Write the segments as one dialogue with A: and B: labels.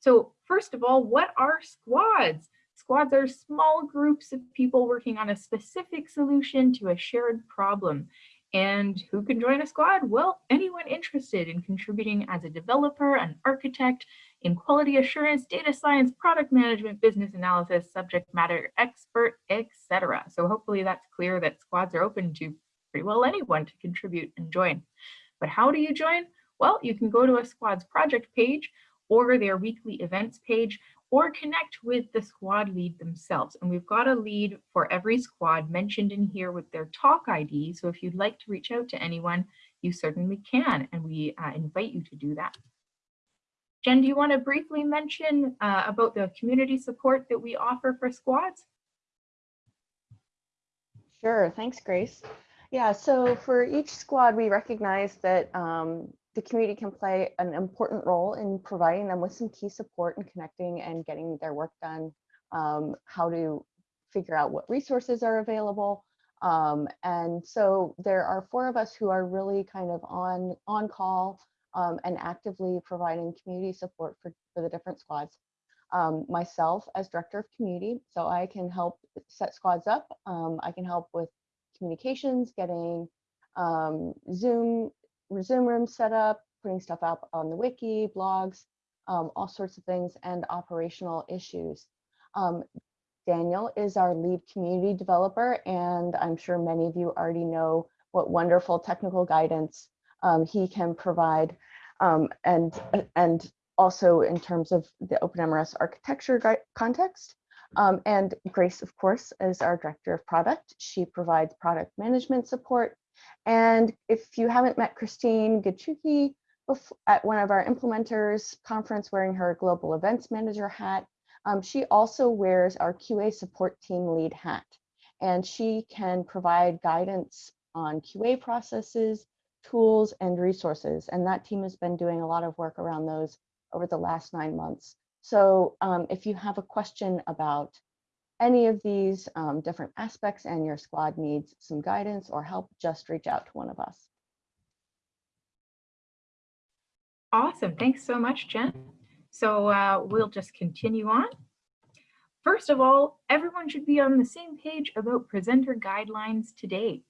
A: So first of all, what are squads? Squads are small groups of people working on a specific solution to a shared problem. And who can join a squad? Well, anyone interested in contributing as a developer, an architect, in quality assurance, data science, product management, business analysis, subject matter expert, etc. So hopefully that's clear that squads are open to pretty well anyone to contribute and join. But how do you join? Well, you can go to a squad's project page or their weekly events page or connect with the squad lead themselves. And we've got a lead for every squad mentioned in here with their talk ID. So if you'd like to reach out to anyone, you certainly can, and we uh, invite you to do that. Jen, do you want to briefly mention uh, about the community support that we offer for squads?
B: Sure, thanks, Grace. Yeah, so for each squad, we recognize that um, the community can play an important role in providing them with some key support and connecting and getting their work done, um, how to figure out what resources are available. Um, and so there are four of us who are really kind of on, on call um, and actively providing community support for, for the different squads. Um, myself as director of community, so I can help set squads up. Um, I can help with communications, getting um, Zoom Zoom room setup, putting stuff up on the wiki, blogs, um, all sorts of things, and operational issues. Um, Daniel is our lead community developer, and I'm sure many of you already know what wonderful technical guidance um, he can provide. Um, and, and also in terms of the OpenMRS architecture context. Um, and Grace, of course, is our director of product. She provides product management support and if you haven't met Christine Gachuki at one of our implementers conference wearing her global events manager hat, um, she also wears our QA support team lead hat. And she can provide guidance on QA processes, tools, and resources. And that team has been doing a lot of work around those over the last nine months. So um, if you have a question about any of these um, different aspects and your squad needs some guidance or help, just reach out to one of us.
A: Awesome. Thanks so much, Jen. So uh, we'll just continue on. First of all, everyone should be on the same page about presenter guidelines today.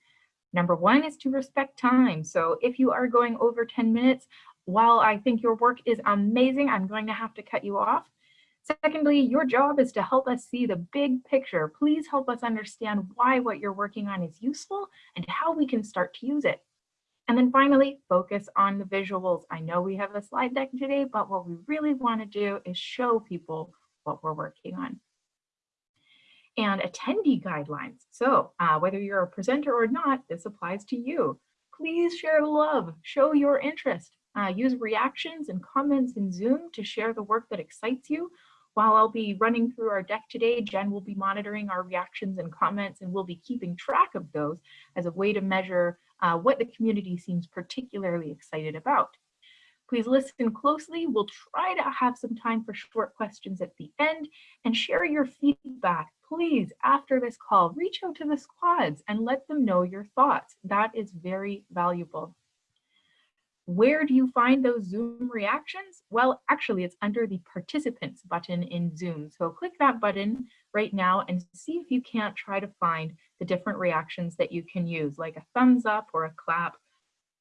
A: Number one is to respect time. So if you are going over 10 minutes, while I think your work is amazing, I'm going to have to cut you off. Secondly, your job is to help us see the big picture. Please help us understand why what you're working on is useful and how we can start to use it. And then finally, focus on the visuals. I know we have a slide deck today, but what we really want to do is show people what we're working on. And attendee guidelines. So uh, whether you're a presenter or not, this applies to you. Please share love, show your interest. Uh, use reactions and comments in Zoom to share the work that excites you while I'll be running through our deck today, Jen will be monitoring our reactions and comments and we'll be keeping track of those as a way to measure uh, what the community seems particularly excited about. Please listen closely. We'll try to have some time for short questions at the end and share your feedback. Please, after this call, reach out to the squads and let them know your thoughts. That is very valuable. Where do you find those Zoom reactions? Well, actually it's under the participants button in Zoom. So click that button right now and see if you can't try to find the different reactions that you can use, like a thumbs up or a clap.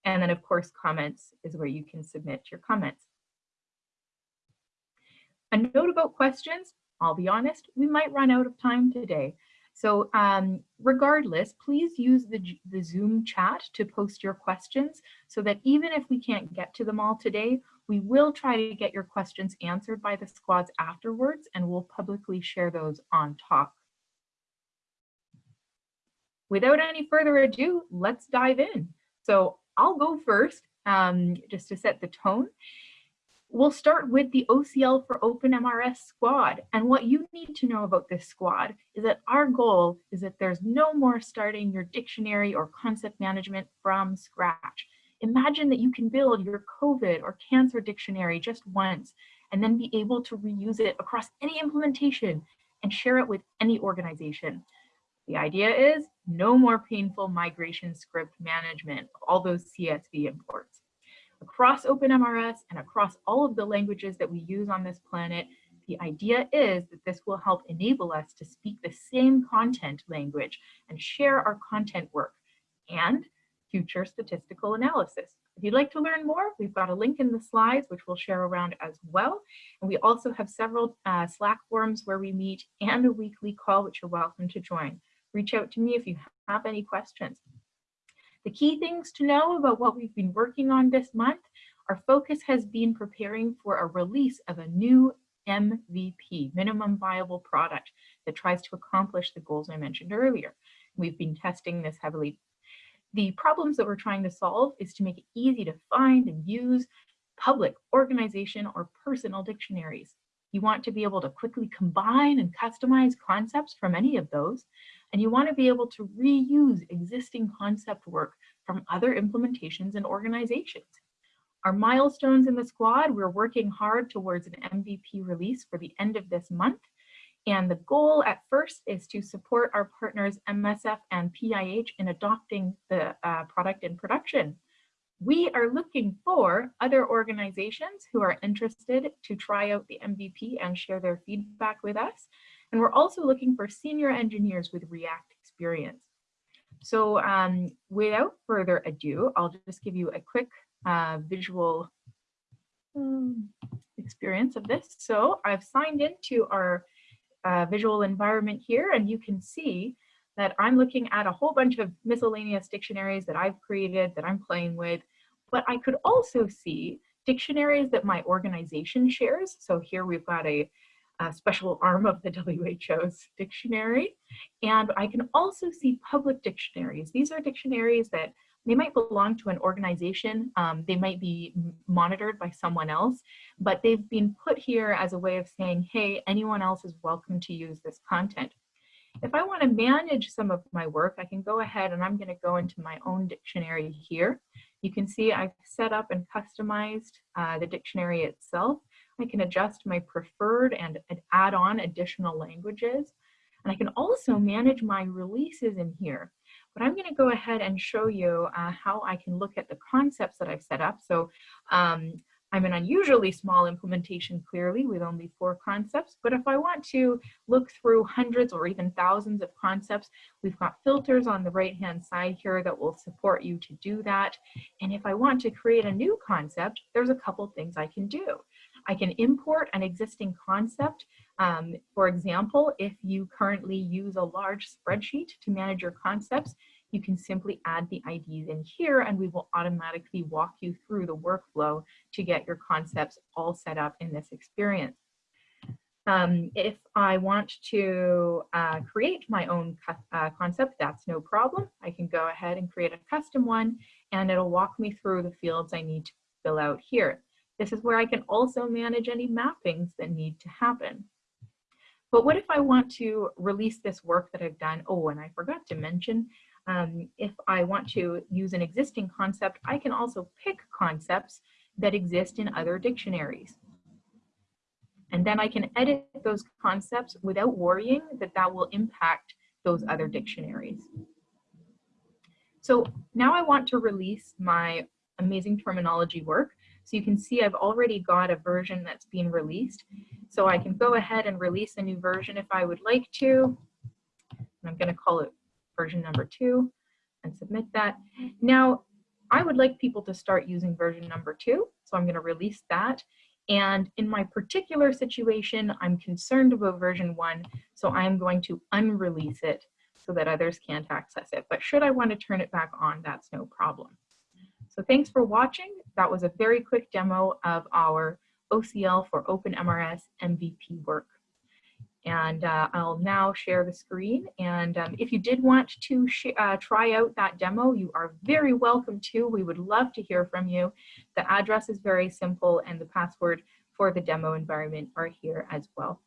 A: And then of course, comments is where you can submit your comments. A note about questions, I'll be honest, we might run out of time today. So um, regardless, please use the, the Zoom chat to post your questions so that even if we can't get to them all today, we will try to get your questions answered by the squads afterwards and we'll publicly share those on talk. Without any further ado, let's dive in. So I'll go first um, just to set the tone. We'll start with the OCL for OpenMRS squad. And what you need to know about this squad is that our goal is that there's no more starting your dictionary or concept management from scratch. Imagine that you can build your COVID or cancer dictionary just once and then be able to reuse it across any implementation and share it with any organization. The idea is no more painful migration script management, of all those CSV imports. Across OpenMRS and across all of the languages that we use on this planet, the idea is that this will help enable us to speak the same content language and share our content work and future statistical analysis. If you'd like to learn more, we've got a link in the slides, which we'll share around as well. And we also have several uh, Slack forums where we meet and a weekly call, which you're welcome to join. Reach out to me if you have any questions. The key things to know about what we've been working on this month, our focus has been preparing for a release of a new MVP, minimum viable product that tries to accomplish the goals I mentioned earlier. We've been testing this heavily the problems that we're trying to solve is to make it easy to find and use public, organization, or personal dictionaries. You want to be able to quickly combine and customize concepts from any of those, and you want to be able to reuse existing concept work from other implementations and organizations. Our milestones in the squad, we're working hard towards an MVP release for the end of this month, and the goal at first is to support our partners MSF and PIH in adopting the uh, product in production. We are looking for other organizations who are interested to try out the MVP and share their feedback with us. And we're also looking for senior engineers with React experience. So um, without further ado, I'll just give you a quick uh, visual um, experience of this. So I've signed into our uh, visual environment here, and you can see that I'm looking at a whole bunch of miscellaneous dictionaries that I've created that I'm playing with, but I could also see dictionaries that my organization shares. So here we've got a, a special arm of the WHO's dictionary, and I can also see public dictionaries. These are dictionaries that they might belong to an organization, um, they might be monitored by someone else, but they've been put here as a way of saying, hey, anyone else is welcome to use this content. If I want to manage some of my work, I can go ahead and I'm going to go into my own dictionary here. You can see I've set up and customized uh, the dictionary itself. I can adjust my preferred and add on additional languages. And I can also manage my releases in here. But I'm going to go ahead and show you uh, how I can look at the concepts that I've set up. So um, I'm an unusually small implementation clearly with only four concepts, but if I want to look through hundreds or even thousands of concepts, we've got filters on the right hand side here that will support you to do that. And if I want to create a new concept, there's a couple things I can do. I can import an existing concept. Um, for example, if you currently use a large spreadsheet to manage your concepts, you can simply add the IDs in here and we will automatically walk you through the workflow to get your concepts all set up in this experience. Um, if I want to uh, create my own uh, concept, that's no problem. I can go ahead and create a custom one and it'll walk me through the fields I need to fill out here. This is where I can also manage any mappings that need to happen. But what if I want to release this work that I've done? Oh, and I forgot to mention, um, if I want to use an existing concept, I can also pick concepts that exist in other dictionaries. And then I can edit those concepts without worrying that that will impact those other dictionaries. So now I want to release my amazing terminology work. So you can see I've already got a version that's being released. So I can go ahead and release a new version if I would like to. I'm going to call it version number two and submit that. Now, I would like people to start using version number two. So I'm going to release that. And in my particular situation, I'm concerned about version one. So I'm going to unrelease it so that others can't access it. But should I want to turn it back on, that's no problem. So thanks for watching. That was a very quick demo of our OCL for OpenMRS MVP work. And uh, I'll now share the screen. And um, if you did want to uh, try out that demo, you are very welcome to. We would love to hear from you. The address is very simple and the password for the demo environment are here as well.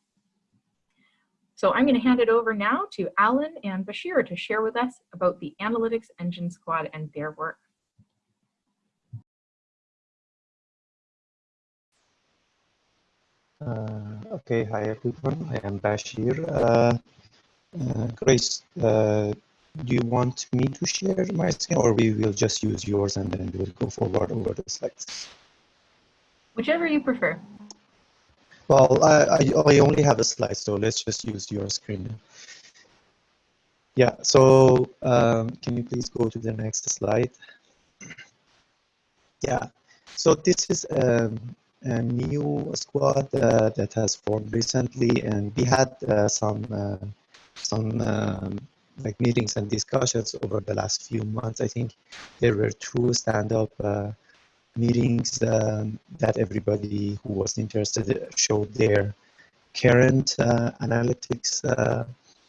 A: So I'm going to hand it over now to Alan and Bashir to share with us about the Analytics Engine Squad and their work.
C: Uh, okay, hi everyone. I am Bashir. Uh, uh, Grace, uh, do you want me to share my screen or we will just use yours and then we'll go forward over the slides?
A: Whichever you prefer.
C: Well, I, I, I only have a slide, so let's just use your screen. Yeah, so um, can you please go to the next slide? Yeah, so this is um, a new squad uh, that has formed recently, and we had uh, some uh, some um, like meetings and discussions over the last few months. I think there were two stand-up uh, meetings um, that everybody who was interested showed their current uh, analytics uh,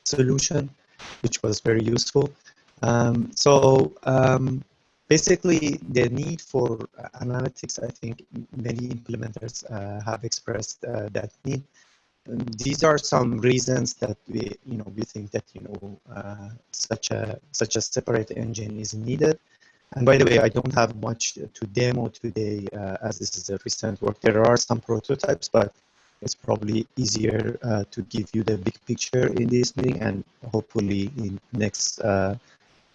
C: solution, which was very useful. Um, so um, basically, the need for analytics, I think many implementers uh, have expressed uh, that need. These are some reasons that we, you know, we think that you know uh, such a such a separate engine is needed. And by the way, I don't have much to demo today uh, as this is a recent work. There are some prototypes, but it's probably easier uh, to give you the big picture in this meeting and hopefully in next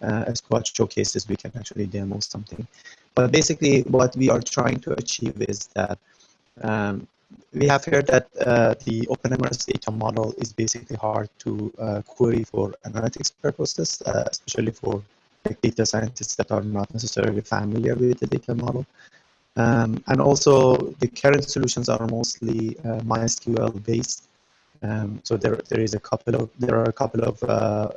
C: uh, uh, squad showcases, we can actually demo something. But basically what we are trying to achieve is that um, we have heard that uh, the OpenMRS data model is basically hard to uh, query for analytics purposes, uh, especially for data scientists that are not necessarily familiar with the data model. Um, and also the current solutions are mostly uh, MySQL based. Um, so there, there is a couple of there are a couple of uh,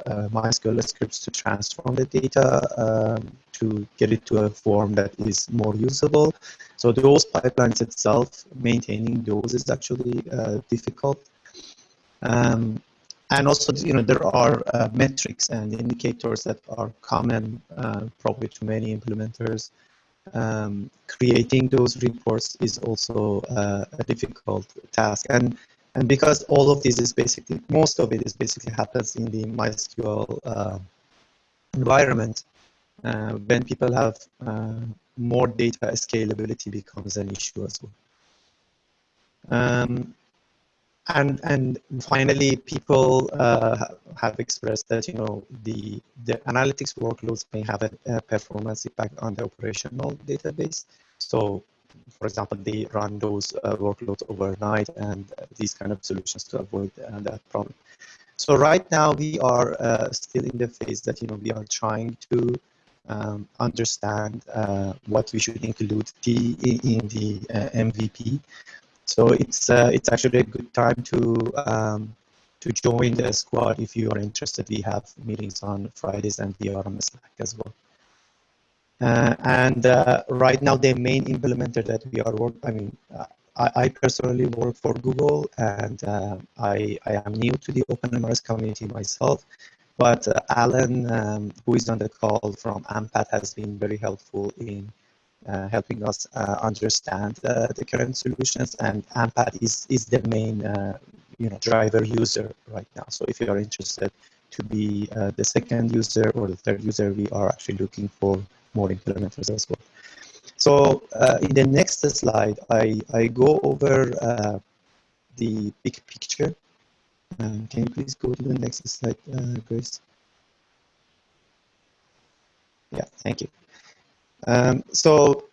C: uh, MySQL scripts to transform the data um, to get it to a form that is more usable. So those pipelines itself, maintaining those is actually uh, difficult. Um, and also, you know, there are uh, metrics and indicators that are common uh, probably to many implementers. Um, creating those reports is also uh, a difficult task. And and because all of this is basically, most of it is basically happens in the MySQL uh, environment, uh, when people have uh, more data, scalability becomes an issue as well. Um, and and finally, people uh, have expressed that you know the the analytics workloads may have a, a, performance impact on the operational database. So, for example, they run those uh, workloads overnight, and uh, these kind of solutions to avoid uh, that problem. So right now we are uh, still in the phase that you know we are trying to um, understand uh, what we should include the, in the MVP. So it's uh, it's actually a good time to um, to join the squad if you are interested. We have meetings on Fridays and we are on Slack as well. Uh, and uh, right now, the main implementer that we are working, I mean, uh, I, I, personally work for Google and I, I am new to the OpenMRS community myself. But Alan, um, who is on the call from AMPATH, has been very helpful in uh, helping us uh, understand uh, the current solutions and AMPATH is, is the main you know, driver user right now. So if you are interested to be the second user or the third user, we are actually looking for more implementers as well. So uh, in the next slide, I, I go over uh, the big picture. Um, can you please go to the next slide, uh, Grace? Yeah, thank you. Um, so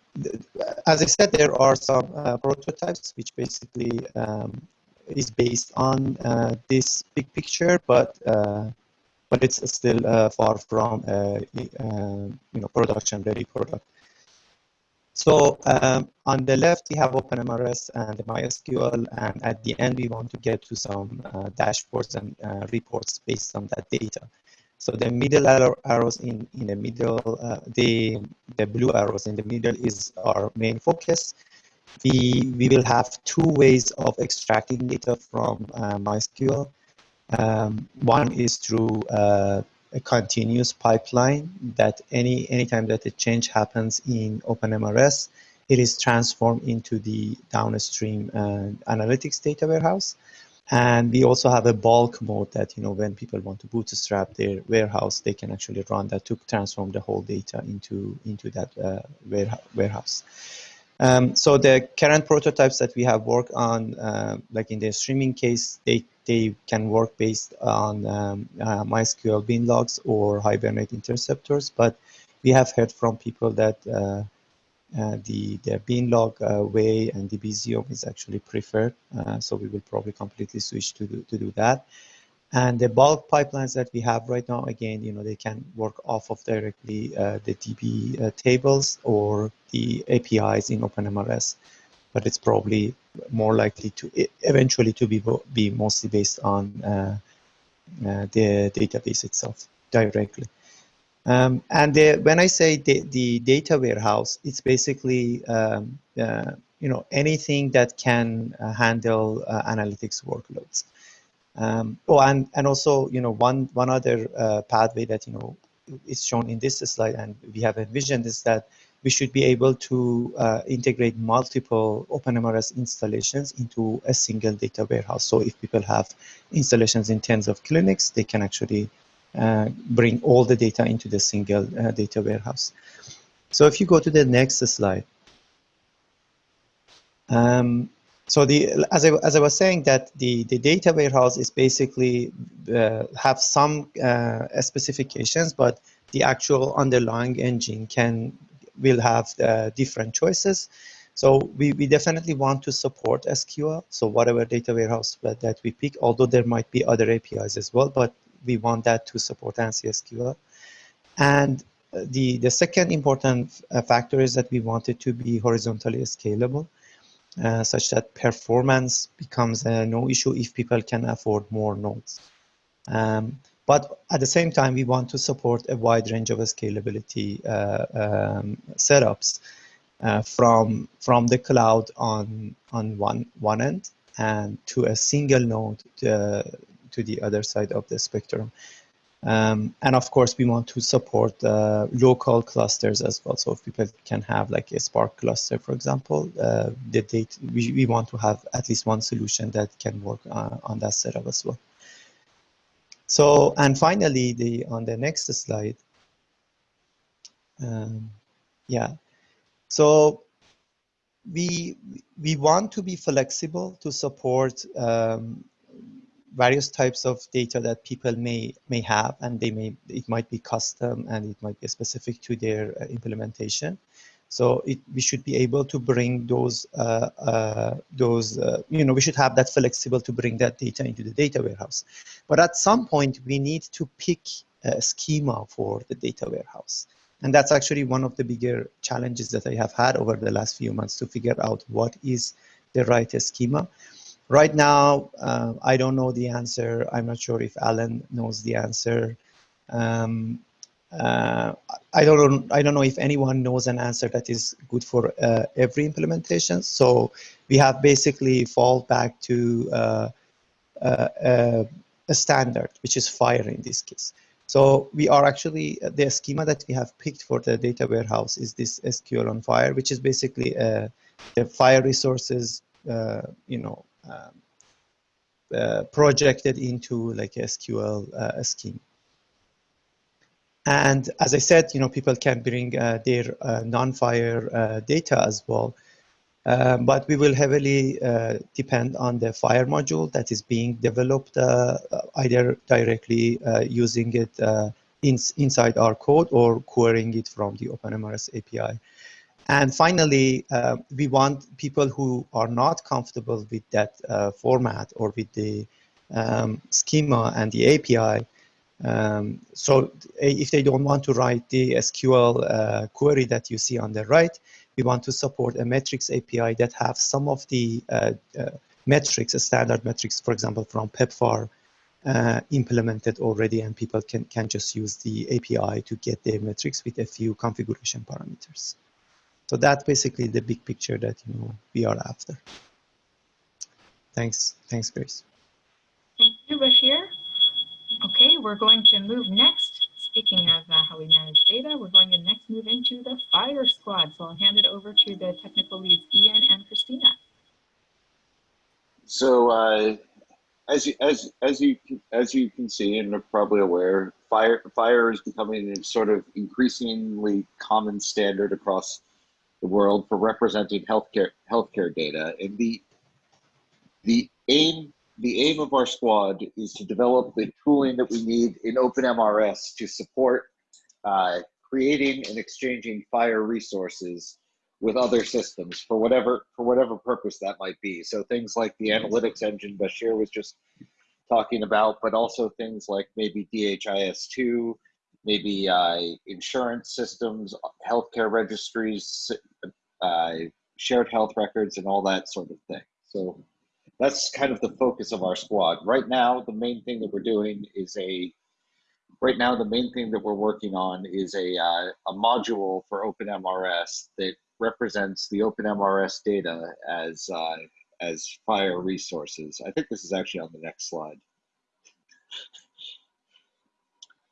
C: as I said, there are some uh, prototypes which basically um, is based on uh, this big picture, but uh, but it's still uh, far from uh, uh, you know production ready product. So um, on the left, we have OpenMRS and the MySQL, and at the end, we want to get to some dashboards and reports based on that data. So the middle arrows in, in the middle, uh, the, the blue arrows in the middle is our main focus. We, we will have two ways of extracting data from uh, MySQL. Um, one is through uh, a continuous pipeline that any anytime that a change happens in OpenMRS, it is transformed into the downstream uh, analytics data warehouse. And we also have a bulk mode that, you know, when people want to bootstrap their warehouse, they can actually run that to transform the whole data into, into that uh, warehouse. Um, so the current prototypes that we have worked on, uh, like in the streaming case, they, they can work based on um, uh, MySQL binlogs or Hibernate interceptors, but we have heard from people that uh, uh, the, the binlog uh, way and Debezium is actually preferred. Uh, so we will probably completely switch to do, to do that. And the bulk pipelines that we have right now, again, you know, they can work off of directly uh, the DB uh, tables or the APIs in OpenMRS, but it's probably more likely to eventually to be be mostly based on uh, the database itself directly. Um, and the, when I say the, the, data warehouse, it's basically um, uh, you know anything that can uh, handle uh, analytics workloads. Um, oh, and and also you know one one other uh, pathway that you know is shown in this slide, and we have envisioned is that we should be able to uh, integrate multiple OpenMRS installations into a single data warehouse. So if people have installations in tens of clinics, they can actually uh, bring all the data into the single uh, data warehouse. So if you go to the next slide. Um, so the as I, as I was saying that the, the data warehouse is basically uh, have some uh, specifications, but the actual underlying engine can will have uh, different choices. So we, we definitely want to support SQL. So whatever data warehouse that, that we pick, although there might be other APIs as well, but we want that to support ANSI SQL. And the, the second important uh, factor is that we want it to be horizontally scalable, uh, such that performance becomes no issue if people can afford more nodes. Um, but at the same time, we want to support a wide range of scalability uh, um, setups uh, from from the cloud on on one one end and to a single node uh, to the other side of the spectrum. Um, and of course, we want to support uh, local clusters as well. So if people can have like a Spark cluster, for example, uh, the data, we, we want to have at least one solution that can work uh, on that setup as well. So, and finally, the on the next slide, um, yeah. So we we want to be flexible to support um, various types of data that people may may have and they may it might be custom and it might be specific to their uh, implementation. So it, we should be able to bring those uh, uh, those uh, you know we should have that flexible to bring that data into the data warehouse. But at some point we need to pick a schema for the data warehouse. And that's actually one of the bigger challenges that I have had over the last few months to figure out what is the right schema Right now, uh, I don't know the answer. I'm not sure if Alan knows the answer. Um, uh, I don't. I don't know if anyone knows an answer that is good for uh, every implementation. So we have basically fall back to uh, uh, uh, a standard, which is FHIR in this case. So we are actually the schema that we have picked for the data warehouse is this SQL on FHIR, which is basically the FHIR resources, you know, uh, projected into like SQL uh, scheme. And as I said, you know, people can bring uh, their uh, non-FHIR uh, data as well. Um, but we will heavily depend on the FHIR module that is being developed either directly using it in, inside our code or querying it from the OpenMRS API. And finally, uh, we want people who are not comfortable with that uh, format or with the um, schema and the API. Um, so if they don't want to write the SQL uh, query that you see on the right, we want to support a metrics API that have some of the uh, uh, metrics, standard metrics, for example, from PEPFAR uh, implemented already and people can, can just use the API to get their metrics with a few configuration parameters. So that's basically the big picture that you know we are after. Thanks, thanks, Grace.
A: Thank you, Bashir. Okay, we're going to move next. Speaking of uh, how we manage data, we're going to next move into the FHIR squad. So I'll hand it over to the technical leads, Ian and Christina.
D: So uh, as you, as as you as you can see and are probably aware, fire FHIR is becoming a sort of increasingly common standard across the world for representing healthcare healthcare data. And the the aim the aim of our squad is to develop the tooling that we need in OpenMRS to support uh, creating and exchanging FHIR resources with other systems for whatever for whatever purpose that might be. So things like the analytics engine Bashir was just talking about, but also things like maybe DHIS2, maybe uh, insurance systems, healthcare registries, uh, shared health records, and all that sort of thing. So that's kind of the focus of our squad. Right now, the main thing that we're doing is a right now the main thing that we're working on is a, uh, a module for OpenMRS that represents the OpenMRS data as uh, as FHIR resources. I think this is actually on the next slide.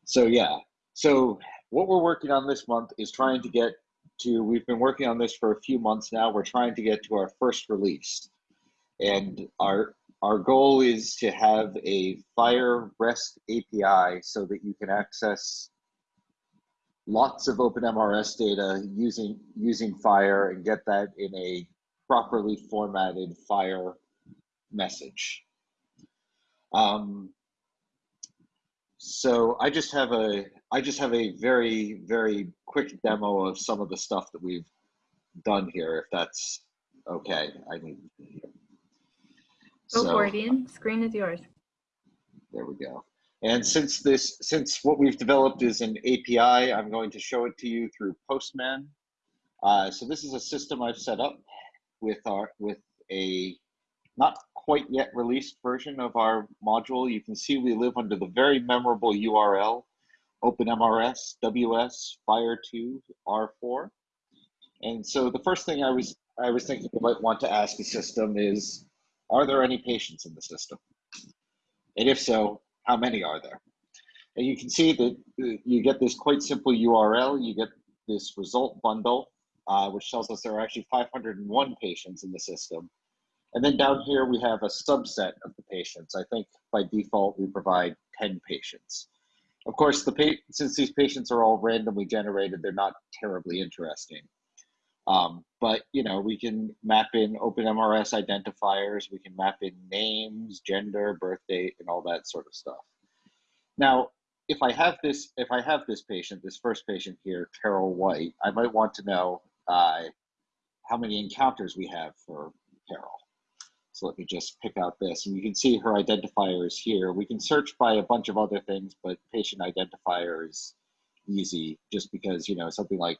D: So yeah, so what we're working on this month is trying to get to, we've been working on this for a few months now, we're trying to get to our first release. And our our goal is to have a FHIR REST API so that you can access lots of OpenMRS data using using FHIR and get that in a properly formatted FHIR message. Um, so I just have a I just have a very very quick demo of some of the stuff that we've done here, if that's okay. I mean,
A: Go
D: so,
A: for it, Ian. Screen is yours.
D: There we go. And since this, since what we've developed is an API, I'm going to show it to you through Postman. Uh, so this is a system I've set up with our with a not quite yet released version of our module. You can see we live under the very memorable URL, OpenMRS WS FHIR2, R4. And so the first thing I was I was thinking you might want to ask the system is, are there any patients in the system? And if so, how many are there? And you can see that uh, you get this quite simple URL, you get this result bundle, uh, which tells us there are actually 501 patients in the system. And then down here, we have a subset of the patients. I think by default, we provide 10 patients. Of course, the since these patients are all randomly generated, they're not terribly interesting. Um, but you know, we can map in OpenMRS identifiers, we can map in names, gender, birth date, and all that sort of stuff. Now, if I have this, if I have this patient, this first patient here, Carol White, I might want to know uh, how many encounters we have for Carol. So let me just pick out this, and you can see her identifier is here. We can search by a bunch of other things, but patient identifier is easy, just because you know something like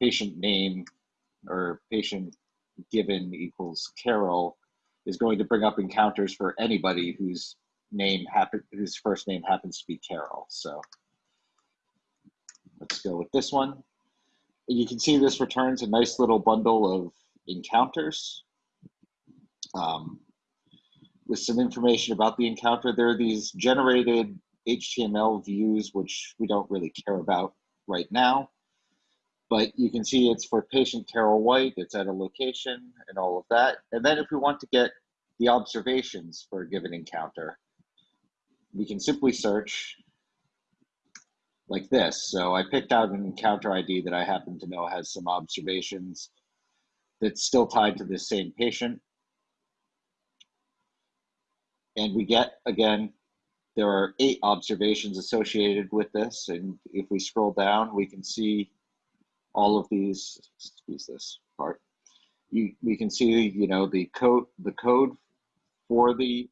D: patient name or patient given equals Carol is going to bring up encounters for anybody whose name happen whose first name happens to be Carol. So let's go with this one. And you can see this returns a nice little bundle of encounters um, with some information about the encounter. There are these generated HTML views, which we don't really care about right now but you can see it's for patient Carol White, it's at a location and all of that. And then if we want to get the observations for a given encounter, we can simply search like this. So I picked out an encounter ID that I happen to know has some observations that's still tied to this same patient. And we get, again, there are eight observations associated with this. And if we scroll down, we can see all of these, excuse this part, you, we can see, you know, the code, the code for the,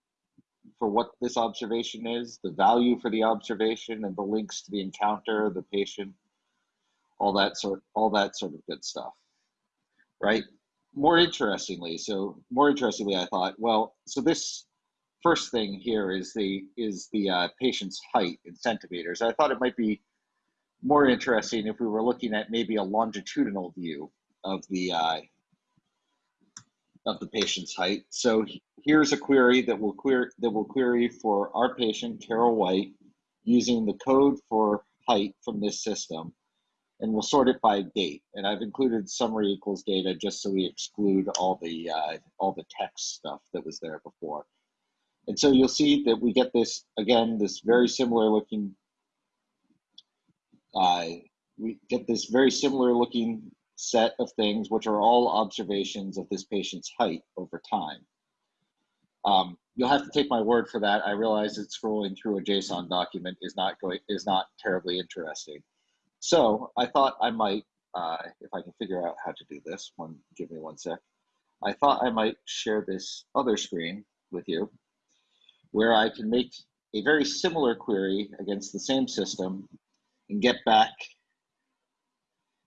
D: for what this observation is, the value for the observation and the links to the encounter, the patient, all that sort, all that sort of good stuff, right? More interestingly, so more interestingly, I thought, well, so this first thing here is the is the uh, patient's height in centimeters. I thought it might be more interesting if we were looking at maybe a longitudinal view of the uh, of the patient's height. So here's a query that will query that will query for our patient Carol White using the code for height from this system, and we'll sort it by date. And I've included summary equals data just so we exclude all the uh, all the text stuff that was there before. And so you'll see that we get this again this very similar looking uh, we get this very similar looking set of things, which are all observations of this patient's height over time. Um, you'll have to take my word for that. I realize that scrolling through a JSON document is not going is not terribly interesting. So I thought I might, uh, if I can figure out how to do this, one give me one sec. I thought I might share this other screen with you, where I can make a very similar query against the same system and get back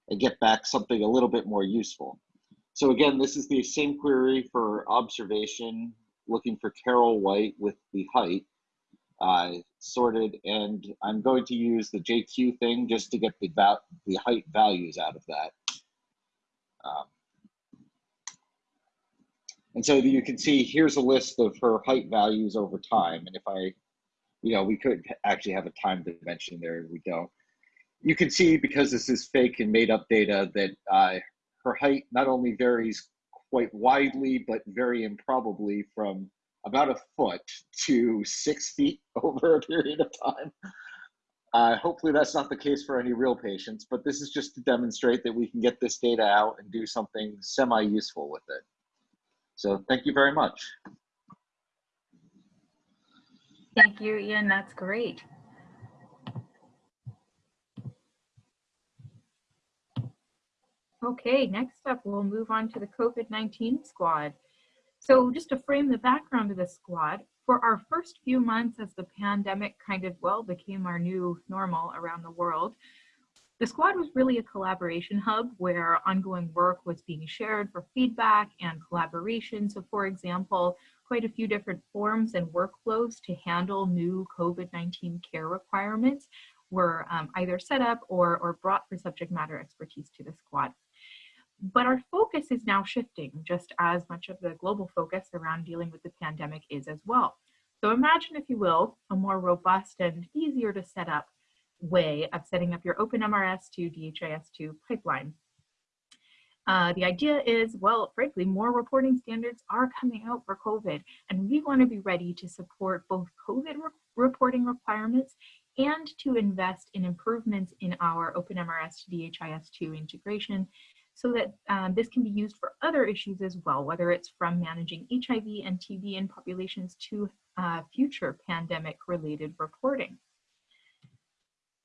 D: and get back something a little bit more useful. So again, this is the same query for observation, looking for Carol White with the height uh, sorted, and I'm going to use the JQ thing just to get the, the height values out of that. Um, and so you can see here's a list of her height values over time. And if I, you know, we could actually have a time dimension there, we don't. You can see because this is fake and made up data that uh, her height not only varies quite widely, but very improbably from about a foot to six feet over a period of time. Uh, hopefully that's not the case for any real patients, but this is just to demonstrate that we can get this data out and do something semi-useful with it. So thank you very much.
A: Thank you, Ian. That's great. Okay, next up, we'll move on to the COVID-19 squad. So just to frame the background of the squad, for our first few months as the pandemic kind of, well, became our new normal around the world, the squad was really a collaboration hub where ongoing work was being shared for feedback and collaboration. So for example, quite a few different forms and workflows to handle new COVID-19 care requirements were um, either set up or, or brought for subject matter expertise to the squad. But our focus is now shifting just as much of the global focus around dealing with the pandemic is as well. So imagine, if you will, a more robust and easier to set up way of setting up your OpenMRS to DHIS2 pipeline. Uh, the idea is, well, frankly, more reporting standards are coming out for COVID, and we want to be ready to support both COVID re reporting requirements and to invest in improvements in our OpenMRS to DHIS2 integration so that um, this can be used for other issues as well, whether it's from managing HIV and TB in populations to uh, future pandemic related reporting.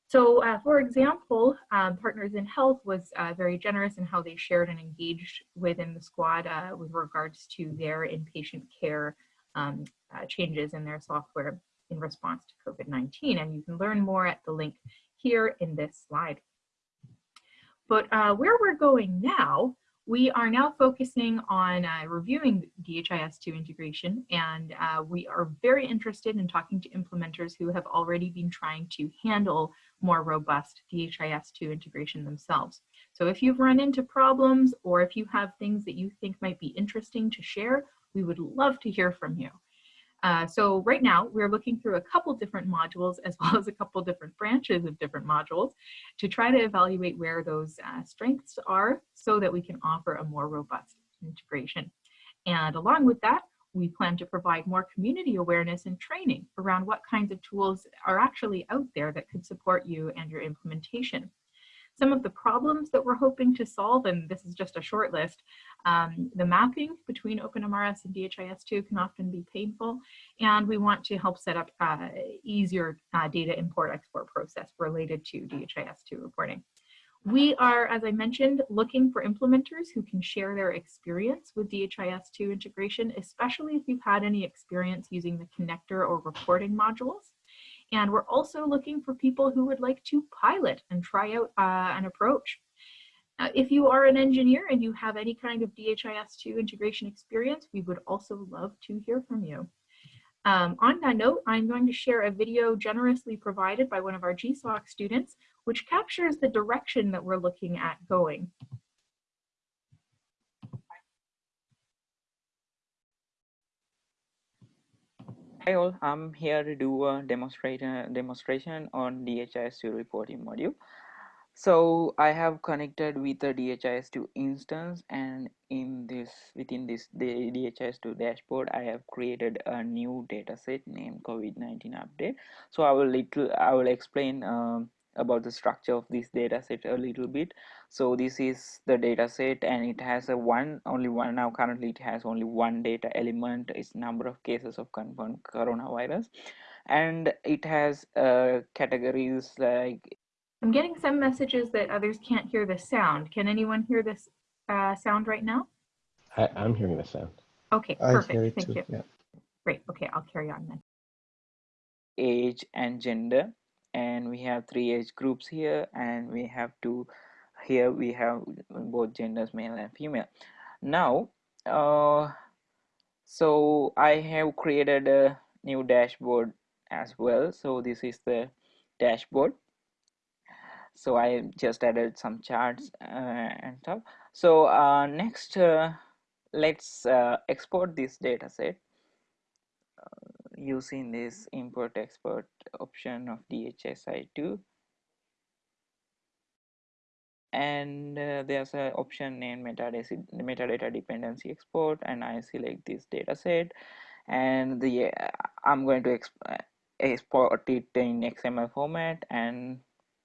A: So uh, for example, um, Partners in Health was uh, very generous in how they shared and engaged within the squad uh, with regards to their inpatient care um, uh, changes in their software in response to COVID-19. And you can learn more at the link here in this slide. But uh, where we're going now we are now focusing on uh, reviewing DHIS2 integration, and uh, we are very interested in talking to implementers who have already been trying to handle more robust DHIS2 integration themselves. So if you've run into problems or if you have things that you think might be interesting to share, we would love to hear from you. Uh, so right now we're looking through a couple different modules as well as a couple different branches of different modules to try to evaluate where those uh, strengths are so that we can offer a more robust integration. And along with that, we plan to provide more community awareness and training around what kinds of tools are actually out there that could support you and your implementation some of the problems that we're hoping to solve, and this is just a short list, um, the mapping between OpenMRS and DHIS2 can often be painful, and we want to help set up uh, easier uh, data import export process related to DHIS2 reporting. We are, as I mentioned, looking for implementers who can share their experience with DHIS2 integration, especially if you've had any experience using the connector or reporting modules. And we're also looking for people who would like to pilot and try out uh, an approach. If you are an engineer and you have any kind of DHIS2 integration experience, we would also love to hear from you. Um, on that note, I'm going to share a video generously provided by one of our GSOC students, which captures the direction that we're looking at going.
E: Hi all, I'm here to do a demonstration demonstration on DHIS2 reporting module. So I have connected with the DHIS2 instance and in this within this the DHIS2 dashboard I have created a new dataset named COVID-19 update. So I will little I will explain um, about the structure of this data set a little bit so this is the data set and it has a one only one now currently it has only one data element its number of cases of confirmed coronavirus and it has uh, categories like
A: I'm getting some messages that others can't hear the sound. Can anyone hear this uh, sound right now?
F: I, I'm hearing the sound.
A: Okay,
C: I
A: perfect.
C: hear it
A: Thank
C: too.
A: you.
C: Yeah.
A: Great. Okay, I'll carry on then.
E: age and gender and we have three age groups here and we have two here we have both genders male and female. Now uh, so I have created a new dashboard as well. So this is the dashboard. So I just added some charts uh, and stuff. So uh, next uh, let's uh, export this data set using this import export option of DHIS2 and uh, there's an option named metadata, metadata dependency export and I select this data set and the uh, I'm going to exp uh, export it in XML format and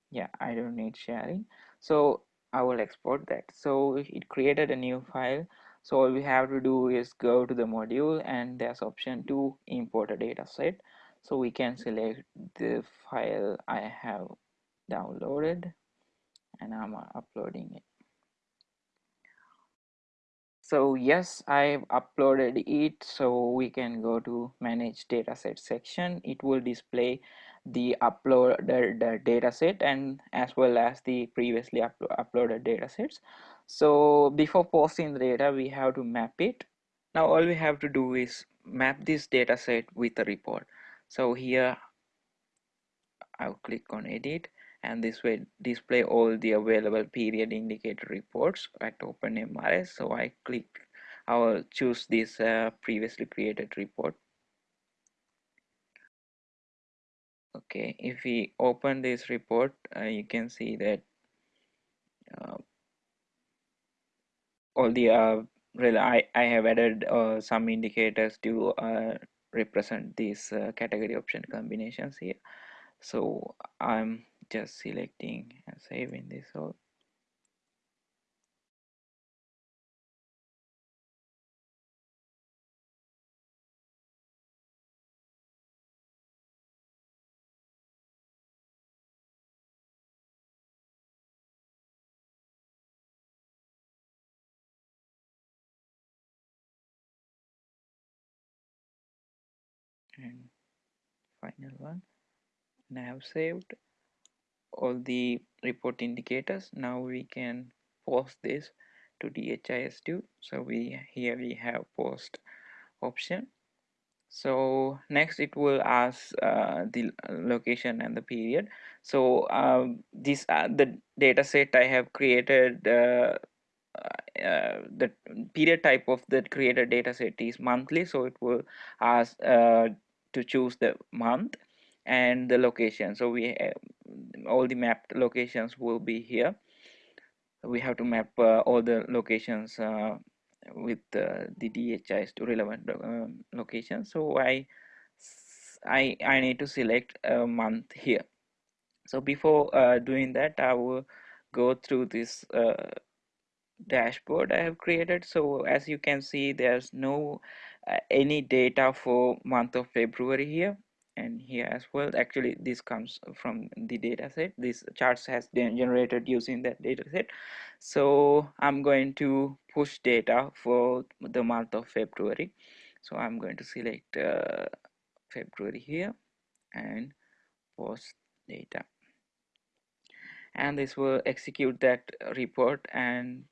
E: yeah I don't need sharing. So I will export that. So it created a new file so all we have to do is go to the module and there's option to import a data set. So we can select the file I have downloaded and I'm uh, uploading it. So yes I've uploaded it. So we can go to manage dataset section. It will display the uploaded the dataset and as well as the previously uplo uploaded datasets so before posting the data we have to map it now all we have to do is map this dataset with a report so here I'll click on edit and this will display all the available period indicator reports at OpenMRS. So I click, I will choose this uh, previously created report. Okay, if we open this report, uh, you can see that uh, all the uh, I, I have added uh, some indicators to uh, represent these uh, category option combinations here. So I'm just selecting and saving this all. And final one. And I have saved all the report indicators. Now we can post this to DHIS2 so we here we have post option. So next it will ask uh, the location and the period. So um, this uh, the data set I have created uh, uh, the period type of the created data set is monthly. So it will ask uh, to choose the month and the location. So we uh, all the mapped locations will be here. We have to map uh, all the locations uh, with uh, the DHIS2 relevant um, locations. So I I I need to select a month here. So before uh, doing that I will go through this uh, dashboard I have created. So as you can see there's no uh, any data for month of February here and here as well. Actually this comes from the data set. This charts has been generated using that data set. So I'm going to push data for the month of February. So I'm going to select uh, February here and post data. And this will execute that report and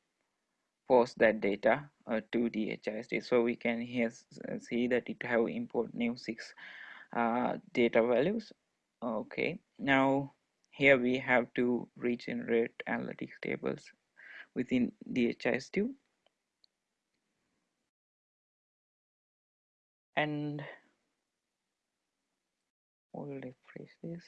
E: post that data uh, to DHIS2 so we can here see that it have import new six uh, data values. Okay now here we have to regenerate analytics tables within DHIS2 and we'll refresh this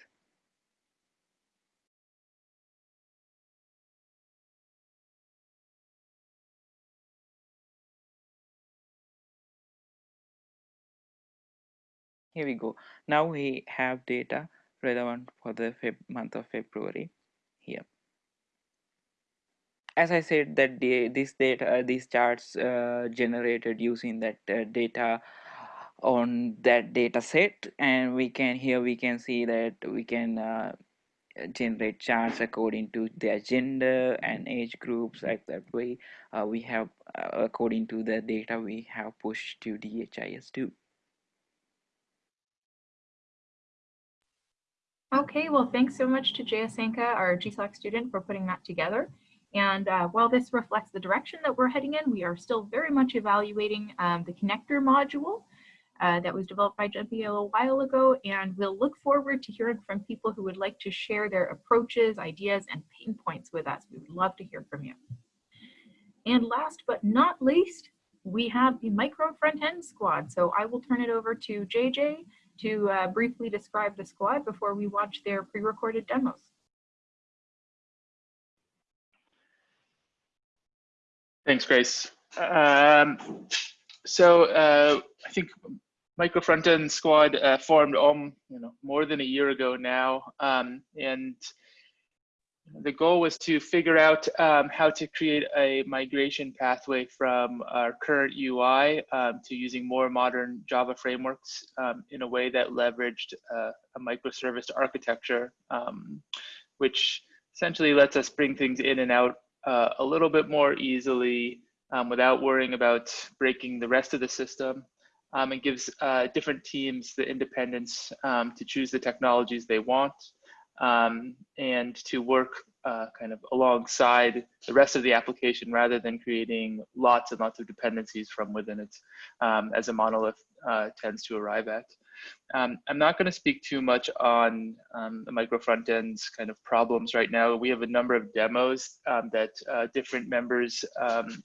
E: here we go now we have data relevant for the Feb month of February here. As I said, that this data, these charts uh, generated using that uh, data on that data set and we can here we can see that we can uh, generate charts according to their gender and age groups like that way uh, we have uh, according to the data we have pushed to DHIS2
A: Okay, well, thanks so much to Jaya Sanka, our GSOC student, for putting that together. And uh, while this reflects the direction that we're heading in, we are still very much evaluating um, the connector module uh, that was developed by Jumpy a little while ago. And we'll look forward to hearing from people who would like to share their approaches, ideas, and pain points with us. We would love to hear from you. And last but not least, we have the micro front end squad. So I will turn it over to JJ to uh, briefly describe the squad before we watch their pre-recorded demos.
G: Thanks, Grace. Um, so uh, I think Micro Frontend Squad uh, formed um, you know, more than a year ago now, um, and the goal was to figure out um, how to create a migration pathway from our current UI um, to using more modern Java frameworks um, in a way that leveraged uh, a microservice architecture, um, which essentially lets us bring things in and out uh, a little bit more easily um, without worrying about breaking the rest of the system. Um, and gives uh, different teams the independence to choose the technologies they want um, and to work uh, kind of alongside the rest of the application rather than creating lots and lots of dependencies from within it um, as a monolith uh, tends to arrive at. Um, I'm not going to speak too much on um, the micro front ends kind of problems right now. We have a number of demos um, that uh, different members um,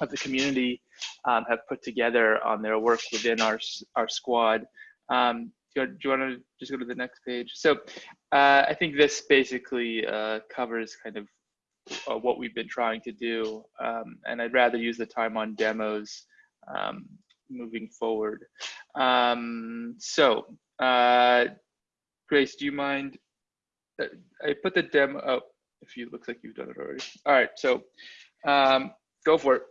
G: of the community um, have put together on their work within our, our squad. Do you, do you want to just go to the next page? So uh, I think this basically uh, covers kind of uh, what we've been trying to do. Um, and I'd rather use the time on demos um, moving forward. Um, so uh, Grace, do you mind? Uh, I put the demo, oh, if you looks like you've done it already. All right, so um, go for it.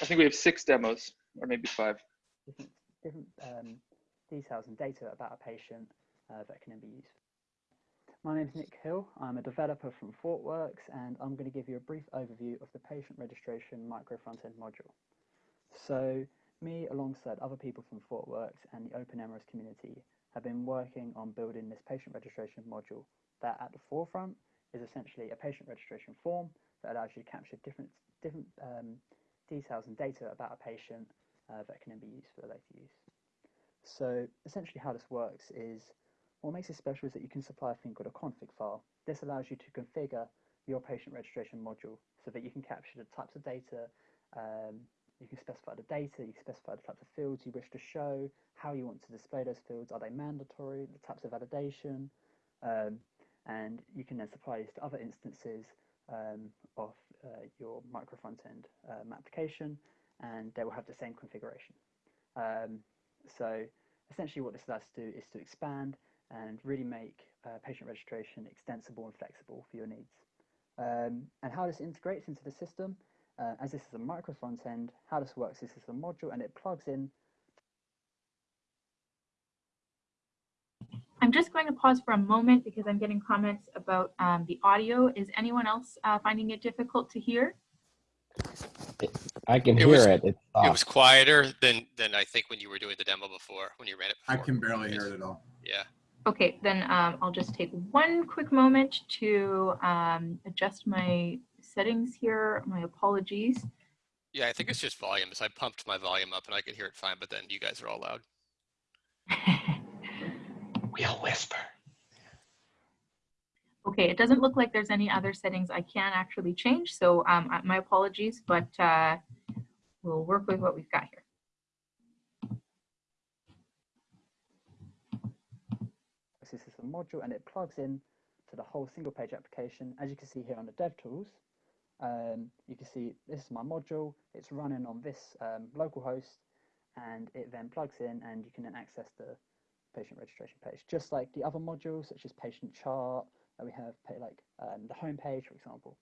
G: I think we have six demos or maybe five.
H: Different, different um, details and data about a patient uh, that can then be used. My name is Nick Hill. I'm a developer from ThoughtWorks, and I'm going to give you a brief overview of the patient registration micro front-end module. So me, alongside other people from ThoughtWorks and the OpenMRS community, have been working on building this patient registration module that at the forefront is essentially a patient registration form that allows you to capture different, different um, details and data about a patient uh, that can then be used for later use. So essentially how this works is, what makes it special is that you can supply a thing called a config file. This allows you to configure your patient registration module so that you can capture the types of data, um, you can specify the data, you can specify the types of fields you wish to show, how you want to display those fields, are they mandatory, the types of validation, um, and you can then supply this to other instances um, of uh, your micro front end um, application, and they will have the same configuration. Um, so essentially what this allows us to do is to expand and really make uh, patient registration extensible and flexible for your needs. Um, and how this integrates into the system, uh, as this is a micro front end, how this works is this is a module and it plugs in.
A: I'm just going to pause for a moment because I'm getting comments about um, the audio. Is anyone else uh, finding it difficult to hear?
F: I can
I: It
F: hear
I: was-
F: it. It's
I: It was quieter than than I think when you were doing the demo before, when you ran it
J: I can barely hear it at all.
I: Yeah.
A: Okay, then um, I'll just take one quick moment to um, adjust my settings here. My apologies.
I: Yeah, I think it's just volume. So I pumped my volume up and I could hear it fine, but then you guys are all loud.
F: We'll whisper.
A: Okay, it doesn't look like there's any other settings I can actually change, so um, my apologies, but uh, we'll work with what we've got here.
H: This is a module and it plugs in to the whole single page application. As you can see here on the DevTools, um, you can see this is my module. It's running on this um, local host and it then plugs in and you can then access the, patient registration page, just like the other modules such as patient chart, we have like um, the home page, for example.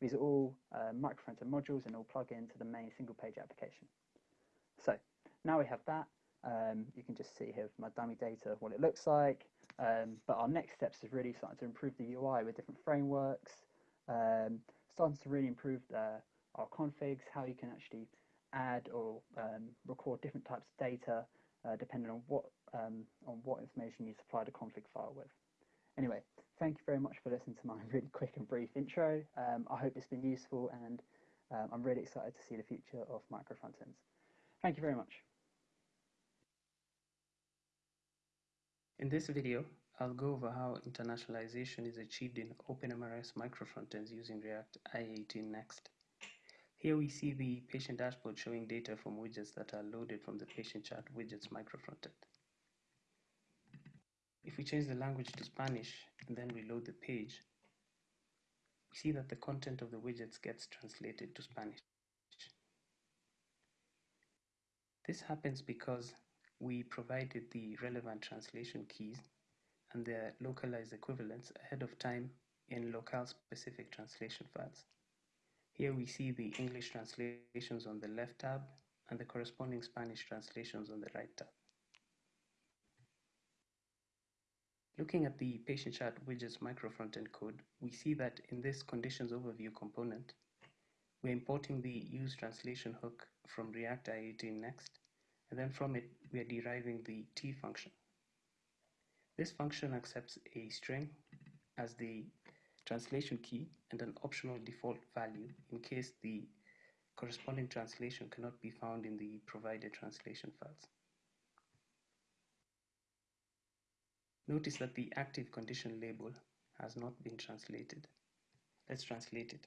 H: These are all uh, micro front-end modules and all plug into the main single page application. So now we have that, um, you can just see here my dummy data what it looks like. Um, but our next steps is really starting to improve the UI with different frameworks, um, starting to really improve the, our configs, how you can actually add or um, record different types of data uh, depending on what um, on what information you supply the config file with. Anyway, thank you very much for listening to my really quick and brief intro. Um, I hope it's been useful and um, I'm really excited to see the future of micro frontends. Thank you very much.
J: In this video, I'll go over how internationalization is achieved in OpenMRS micro microfrontends using React IE18 Next. Here we see the patient dashboard showing data from widgets that are loaded from the patient chart widgets micro microfrontend. If we change the language to Spanish and then reload the page, we see that the content of the widgets gets translated to Spanish. This happens because we provided the relevant translation keys and their localized equivalents ahead of time in locale specific translation files. Here we see the English translations on the left tab and the corresponding Spanish translations on the right tab. Looking at the patient chart widgets micro frontend code, we see that in this conditions overview component, we're importing the use translation hook from react-i18next and then from it we are deriving the t function. This function accepts a string as the translation key and an optional default value in case the corresponding translation cannot be found in the provided translation files. Notice that the active condition label has not been translated. Let's translate it.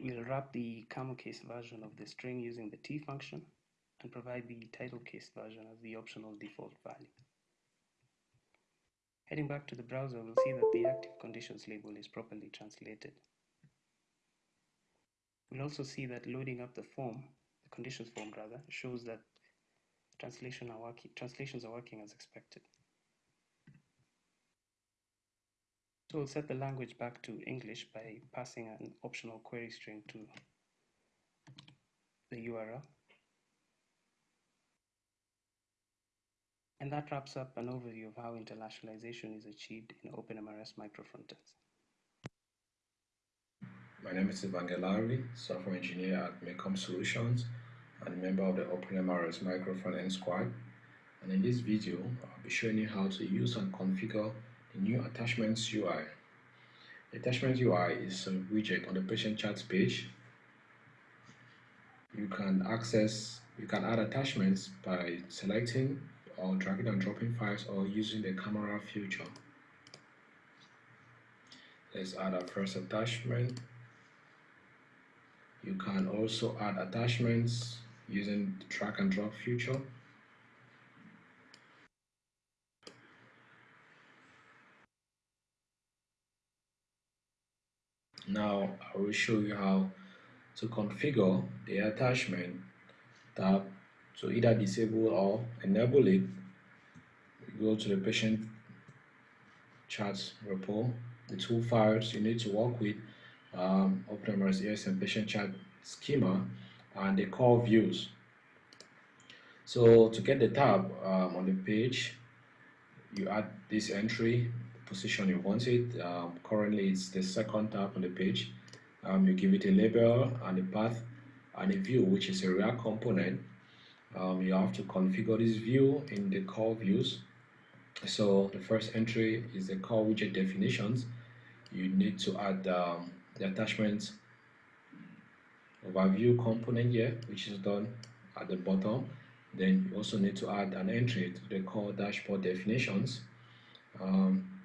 J: We'll wrap the camel case version of the string using the t function and provide the title case version as the optional default value. Heading back to the browser, we'll see that the active conditions label is properly translated. We'll also see that loading up the form, the conditions form rather, shows that translation are working, translations are working as expected. So we'll set the language back to English by passing an optional query string to the URL. And that wraps up an overview of how internationalization is achieved in OpenMRS microfrontends.
K: My name is Evangelari, software engineer at Mekom Solutions and member of the OpenMRS microfrontend squad. And in this video, I'll be showing you how to use and configure the new Attachments UI. The Attachments UI is a widget on the patient charts page. You can access, you can add attachments by selecting or dragging and dropping files or using the camera feature. Let's add our first attachment. You can also add attachments using the drag and drop feature. Now I will show you how to configure the attachment tab to either disable or enable it. Go to the patient charts repo, the two files you need to work with, um, OpenMRS ESM patient chart schema and the core views. So to get the tab um, on the page, you add this entry, position you want it. Um, currently it's the second tab on the page. Um, you give it a label and a path and a view which is a real component. Um, you have to configure this view in the core views. So the first entry is the core widget definitions. You need to add um, the attachment overview component here, which is done at the bottom. Then you also need to add an entry to the core dashboard definitions. Um,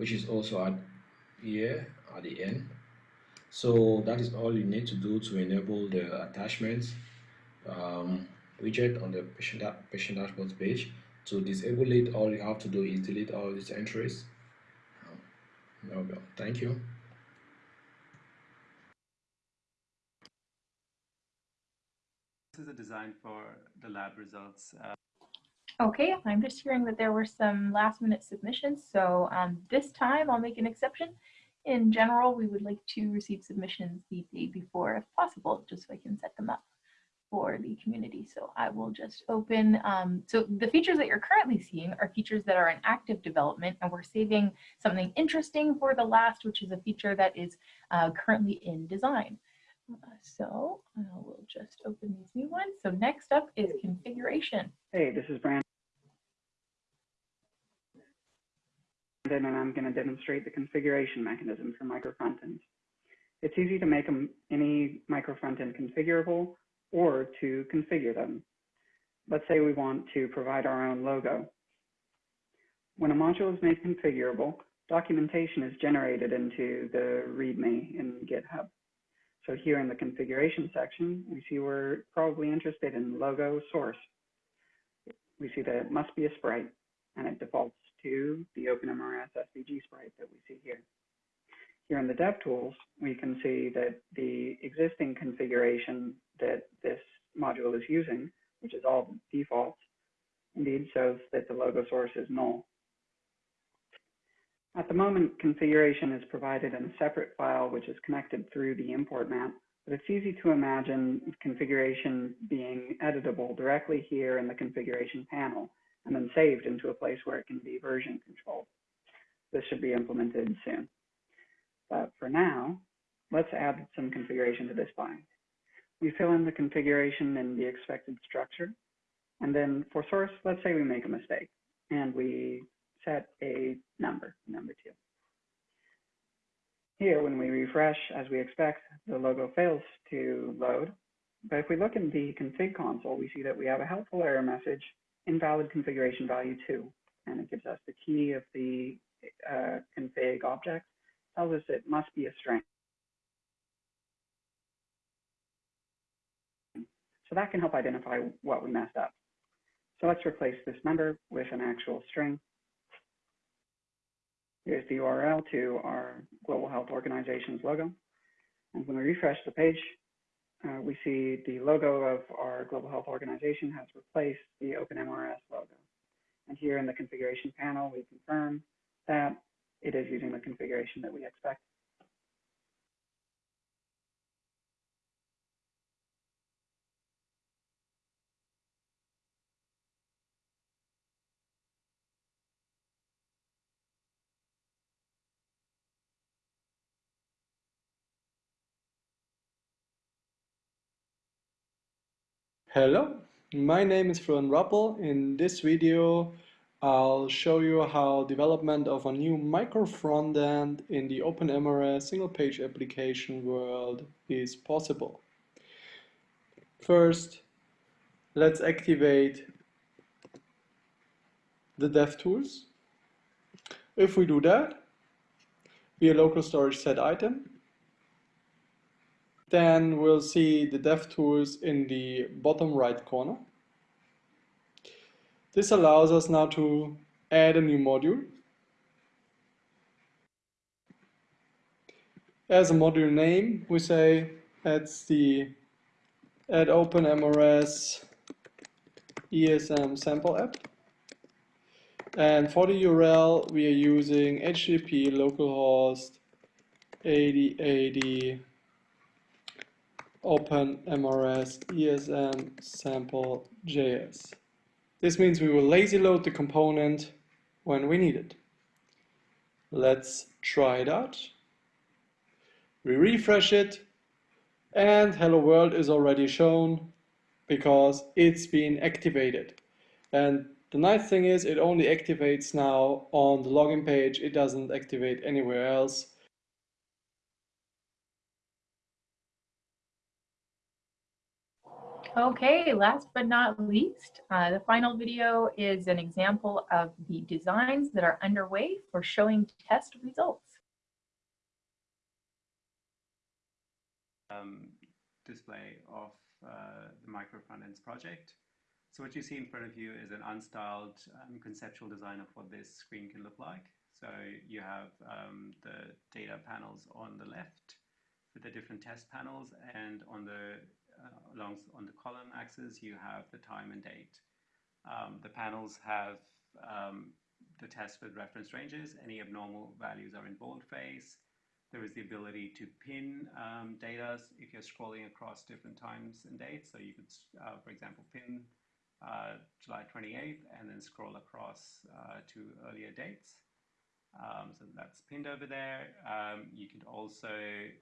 K: which is also at here at the end so that is all you need to do to enable the attachments um, widget on the patient, da- patient dashboard page. To disable it, all you have to do is delete all these entries. There we go. Thank you.
L: This is a design for the lab results. Uh,
A: Okay, I'm just hearing that there were some last minute submissions, so um, this time I'll make an exception. In general, we would like to receive submissions the day before if possible, just so I can set them up for the community. So I will just open, um, so the features that you're currently seeing are features that are in active development and we're saving something interesting for the last, which is a feature that is uh, currently in design. Uh, so I will just open these new ones. So next up is configuration.
M: Hey, this is Brandon, and I'm going to demonstrate the configuration mechanism for micro frontends. It's easy to make any micro frontend configurable or to configure them. Let's say we want to provide our own logo. When a module is made configurable, documentation is generated into the README in GitHub. So here in the configuration section, we see we're probably interested in logo source. We see that it must be a sprite, and it defaults to the OpenMRS SVG sprite that we see here. Here in the DevTools, we can see that the existing configuration that this module is using, which is all defaults, indeed shows that the logo source is null. At the moment, configuration is provided in a separate file which is connected through the import map, but it's easy to imagine configuration being editable directly here in the configuration panel and then saved into a place where it can be version controlled. This should be implemented soon. But for now, let's add some configuration to this file. We fill in the configuration and the expected structure. And then for source, let's say we make a mistake and we set a number, number two. Here, when we refresh, as we expect, the logo fails to load. But if we look in the config console, we see that we have a helpful error message, invalid configuration value two, and it gives us the key of the uh, config object, tells us it must be a string. So that can help identify what we messed up. So let's replace this number with an actual string. Here's the URL to our Global Health Organization's logo. And when we refresh the page, uh, we see the logo of our Global Health Organization has replaced the OpenMRS logo. And here in the configuration panel, we confirm that it is using the configuration that we expect.
N: Hello, my name is Florian Rappel. In this video, I'll show you how development of a new micro frontend in the OpenMRS single page application world is possible. First, let's activate the DevTools. If we do that, via local storage set item, then we'll see the DevTools in the bottom right corner. This allows us now to add a new module. As a module name, we say that's the add OpenMRS ESM sample app. And for the URL, we are using HTTP localhost 8080 OpenMRS ESM sample JS. This means we will lazy load the component when we need it. Let's try it out. We refresh it and hello world is already shown because it's been activated. And the nice thing is it only activates now on the login page. It doesn't activate anywhere else.
A: Okay, last but not least, uh, the final video is an example of the designs that are underway for showing test results.
L: Um, display of uh, the micro frontends project. So what you see in front of you is an unstyled um, conceptual design of what this screen can look like. So you have um, the data panels on the left for the different test panels, and on the uh, along on the column axis you have the time and date. Um, the panels have um, the test with reference ranges. Any abnormal values are in boldface. There is the ability to pin um, data if you're scrolling across different times and dates. So you could, uh, for example, pin uh, July 28th and then scroll across uh, to earlier dates. Um, so that's pinned over there. Um, you can also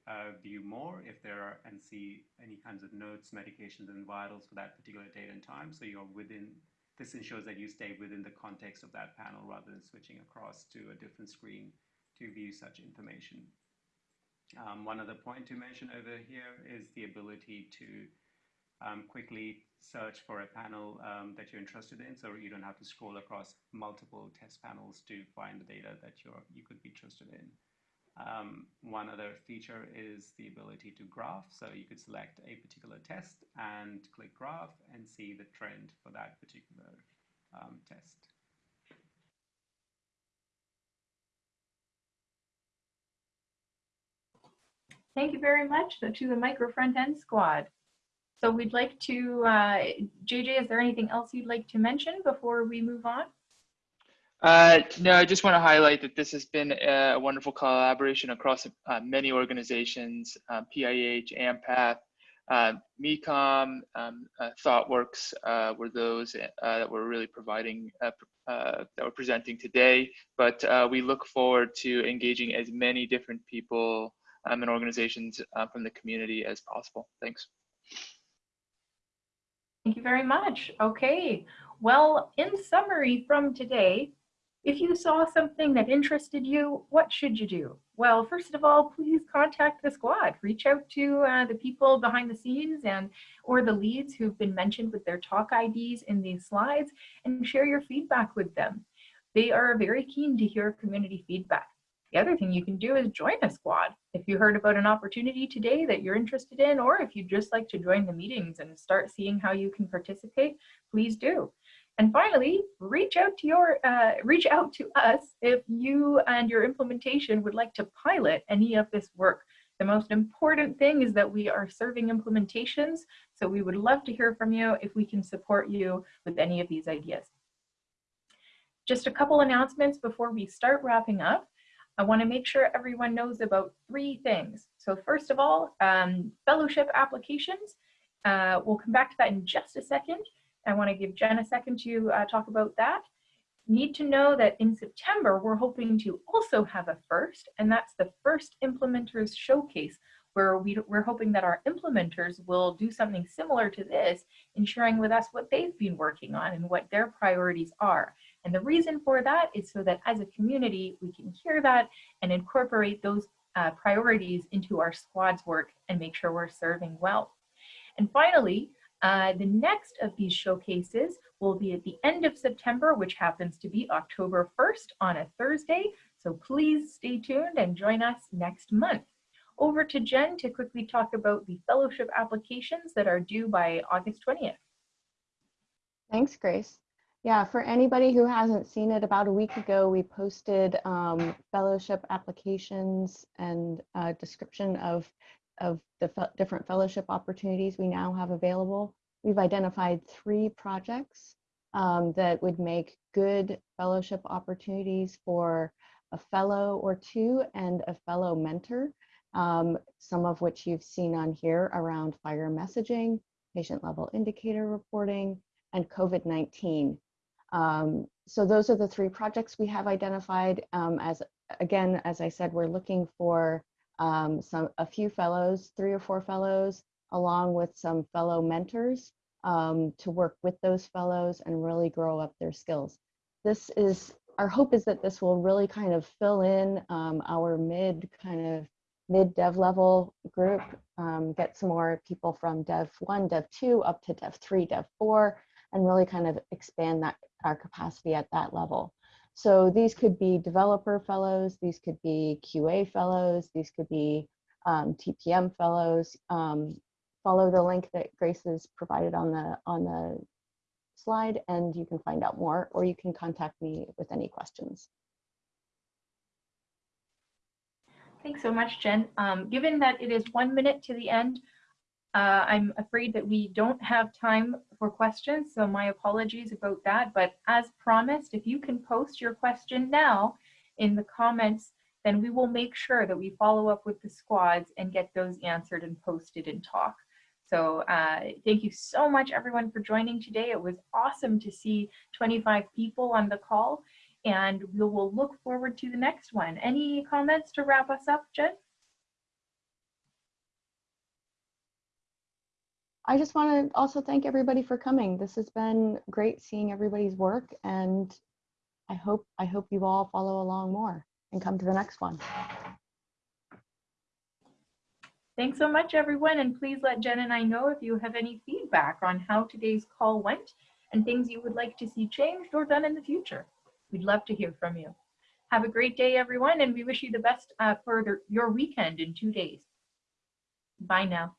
L: uh, view more if there are and see any kinds of notes, medications, and vitals for that particular date and time. So you're within, this ensures that you stay within the context of that panel rather than switching across to a different screen to view such information. Um, one other point to mention over here is the ability to um, quickly search for a panel um, that you're interested in, so you don't have to scroll across multiple test panels to find the data that you're, you could be interested in. Um, one other feature is the ability to graph, so you could select a particular test and click graph and see the trend for that particular um, test.
A: Thank you very much to the micro front end squad. So we'd like to, uh, JJ, is there anything else you'd like to mention before we move on?
G: Uh, no, I just want to highlight that this has been a wonderful collaboration across uh, many organizations, uh, PIH, AMPATH, uh, Mekom, um, uh, ThoughtWorks uh, were those uh, that were really providing, that were presenting today. But we look forward to engaging as many different people um, and organizations from the community as possible. Thanks.
A: Thank you very much. Okay, well, in summary from today, if you saw something that interested you, what should you do? Well, first of all, please contact the squad. Reach out to uh, the people behind the scenes and or the leads who've been mentioned with their talk IDs in these slides and share your feedback with them. They are very keen to hear community feedback. The other thing you can do is join a squad. If you heard about an opportunity today that you're interested in, or if you'd just like to join the meetings and start seeing how you can participate, please do. And finally, reach out to your uh, reach out to us if you and your implementation would like to pilot any of this work. The most important thing is that we are serving implementations, so we would love to hear from you if we can support you with any of these ideas. Just a couple announcements before we start wrapping up. I want to make sure everyone knows about three things. So first of all, um, fellowship applications. Uh, we'll come back to that in just a second. I want to give Jen a second to uh, talk about that. Need to know that in September, we're hoping to also have a first, and that's the first implementers showcase, where we, we're hoping that our implementers will do something similar to this in sharing with us what they've been working on and what their priorities are. And the reason for that is so that as a community, we can hear that and incorporate those uh, priorities into our squad's work and make sure we're serving well. And finally, uh, the next of these showcases will be at the end of September, which happens to be October 1st on a Thursday. So please stay tuned and join us next month. Over to Jen to quickly talk about the fellowship applications that are due by August 20th.
B: Thanks, Grace. Yeah, for anybody who hasn't seen it, about a week ago, we posted um, fellowship applications and a description of, of the fe different fellowship opportunities we now have available. We've identified three projects um, that would make good fellowship opportunities for a fellow or two and a fellow mentor, um, some of which you've seen on here around FHIR messaging, patient level indicator reporting, and COVID-19. Um, so those are the three projects we have identified. Um, as again, as I said, we're looking for um, some a few fellows, three or four fellows, along with some fellow mentors um, to work with those fellows and really grow up their skills. This is our hope is that this will really kind of fill in um, our mid kind of mid dev level group, um, get some more people from dev one, dev two, up to dev three, dev four, and really kind of expand that our capacity at that level. So these could be developer fellows, these could be QA fellows, these could be um, TPM fellows. Um, follow the link that Grace has provided on the on the slide and you can find out more, or you can contact me with any questions.
A: Thanks so much, Jen. Um, given that it is one minute to the end, uh, I'm afraid that we don't have time for questions, so my apologies about that. But as promised, if you can post your question now in the comments, then we will make sure that we follow up with the squads and get those answered and posted in talk. So uh, thank you so much everyone for joining today. It was awesome to see 25 people on the call and we will look forward to the next one. Any comments to wrap us up, Jen?
B: I just want to also thank everybody for coming. This has been great seeing everybody's work and I hope I hope you all follow along more and come to the next one.
A: Thanks so much, everyone. And please let Jen and I know if you have any feedback on how today's call went and things you would like to see changed or done in the future. We'd love to hear from you. Have a great day, everyone, and we wish you the best uh, for the, your weekend in two days. Bye now.